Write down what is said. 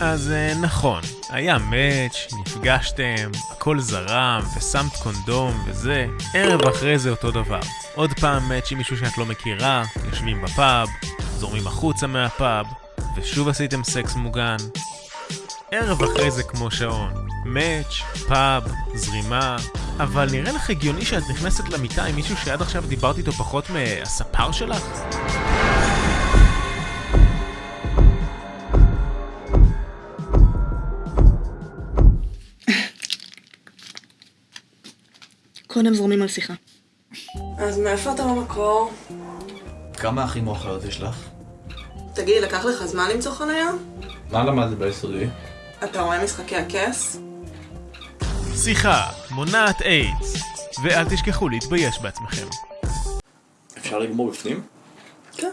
אז אה, נכון, היה מאץ', נפגשתם, הכל זרם, ושמת קונדום וזה, ערב אחרי זה אותו דבר. עוד פעם מאץ' עם מישהו שאת לא מכירה, יושבים בפאב, זורמים החוצה מהפאב, ושוב עשיתם סקס מוגן. ערב אחרי זה כמו שעון, מאץ', פאב, זרימה, אבל נראה לך הגיוני שאת נכנסת למיטה עם מישהו שעד עכשיו דיברת איתו פחות מהספר שלך? קודם זורמים על שיחה. אז מאיפה אתה במקור? כמה אחים או אחיות יש לך? תגיד, לקח לך זמן למצוא חניה? מה למדת ביסודי? אתה רואה משחקי הכס? שיחה מונעת איידס, ואל תשכחו להתבייש בעצמכם. אפשר לגמור בפנים? כן.